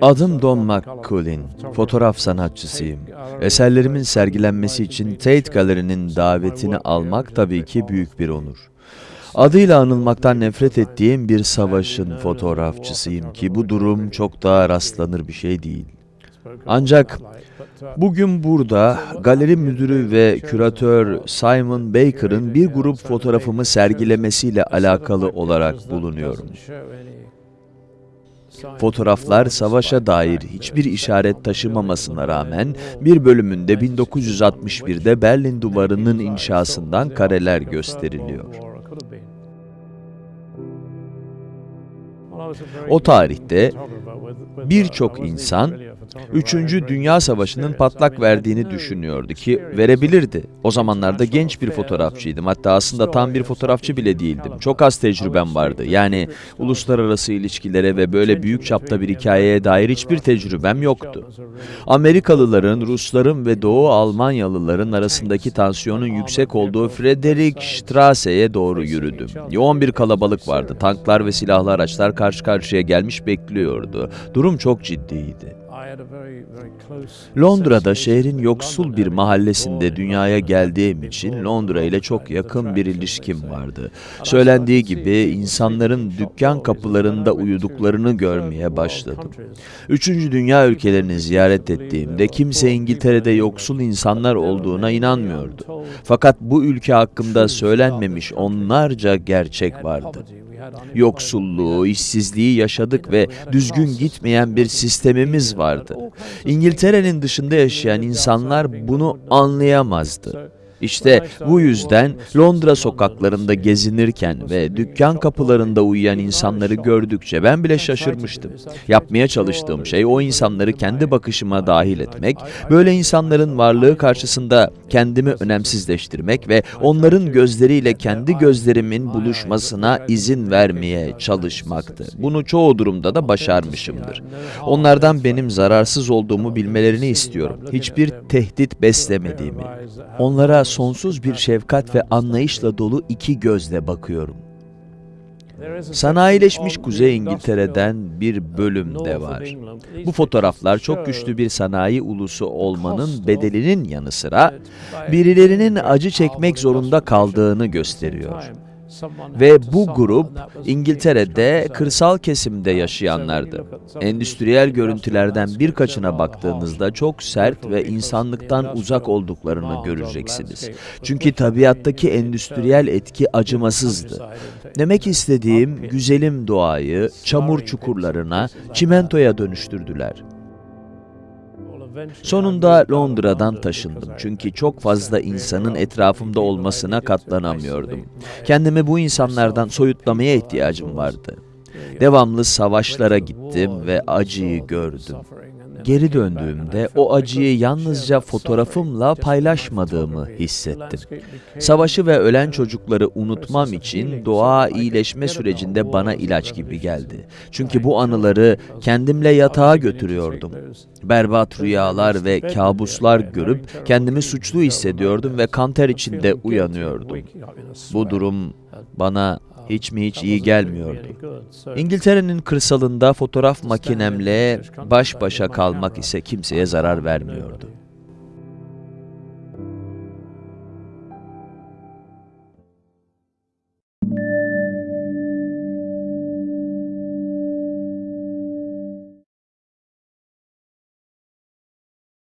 Adım Don McCullin, fotoğraf sanatçısıyım. Eserlerimin sergilenmesi için Tate Gallery'nin davetini almak tabii ki büyük bir onur. Adıyla anılmaktan nefret ettiğim bir savaşın fotoğrafçısıyım ki bu durum çok daha rastlanır bir şey değil. Ancak bugün burada galeri müdürü ve küratör Simon Baker'ın bir grup fotoğrafımı sergilemesiyle alakalı olarak bulunuyorum. Fotoğraflar savaşa dair hiçbir işaret taşımamasına rağmen bir bölümünde 1961'de Berlin Duvarı'nın inşasından kareler gösteriliyor. O tarihte birçok insan 3. Dünya Savaşı'nın patlak verdiğini düşünüyordu ki verebilirdi. O zamanlarda genç bir fotoğrafçıydım. Hatta aslında tam bir fotoğrafçı bile değildim. Çok az tecrübem vardı. Yani uluslararası ilişkilere ve böyle büyük çapta bir hikayeye dair hiçbir tecrübem yoktu. Amerikalıların, Rusların ve Doğu Almanyalıların arasındaki tansiyonun yüksek olduğu Friedrichstrasse'ye doğru yürüdüm. Yoğun bir kalabalık vardı. Tanklar ve silahlı araçlar karşı karşıya gelmiş bekliyordu. Durum çok ciddiydi. Londra'da şehrin yoksul bir mahallesinde dünyaya geldiğim için Londra ile çok yakın bir ilişkim vardı. Söylendiği gibi insanların dükkan kapılarında uyuduklarını görmeye başladım. Üçüncü dünya ülkelerini ziyaret ettiğimde kimse İngiltere'de yoksul insanlar olduğuna inanmıyordu. Fakat bu ülke hakkında söylenmemiş onlarca gerçek vardı. Yoksulluğu, işsizliği yaşadık ve düzgün gitmeyen bir sistemimiz vardı. İngiltere'nin dışında yaşayan insanlar bunu anlayamazdı. İşte bu yüzden Londra sokaklarında gezinirken ve dükkan kapılarında uyuyan insanları gördükçe ben bile şaşırmıştım. Yapmaya çalıştığım şey o insanları kendi bakışıma dahil etmek, böyle insanların varlığı karşısında kendimi önemsizleştirmek ve onların gözleriyle kendi gözlerimin buluşmasına izin vermeye çalışmaktı. Bunu çoğu durumda da başarmışımdır. Onlardan benim zararsız olduğumu bilmelerini istiyorum. Hiçbir tehdit beslemediğimi. Onlara sonsuz bir şefkat ve anlayışla dolu iki gözle bakıyorum. Sanayileşmiş Kuzey İngiltere'den bir bölüm de var. Bu fotoğraflar çok güçlü bir sanayi ulusu olmanın bedelinin yanı sıra birilerinin acı çekmek zorunda kaldığını gösteriyor. Ve bu grup İngiltere'de kırsal kesimde yaşayanlardı. Endüstriyel görüntülerden birkaçına baktığınızda çok sert ve insanlıktan uzak olduklarını göreceksiniz. Çünkü tabiattaki endüstriyel etki acımasızdı. Demek istediğim güzelim doğayı çamur çukurlarına, çimentoya dönüştürdüler. Sonunda Londra'dan taşındım çünkü çok fazla insanın etrafımda olmasına katlanamıyordum. Kendimi bu insanlardan soyutlamaya ihtiyacım vardı. Devamlı savaşlara gittim ve acıyı gördüm. Geri döndüğümde o acıyı yalnızca fotoğrafımla paylaşmadığımı hissettim. Savaşı ve ölen çocukları unutmam için doğa iyileşme sürecinde bana ilaç gibi geldi. Çünkü bu anıları kendimle yatağa götürüyordum. Berbat rüyalar ve kabuslar görüp kendimi suçlu hissediyordum ve kanter içinde uyanıyordum. Bu durum bana hiç mi hiç iyi gelmiyordu. İngiltere'nin kırsalında fotoğraf makinemle baş başa kalmak ise kimseye zarar vermiyordu.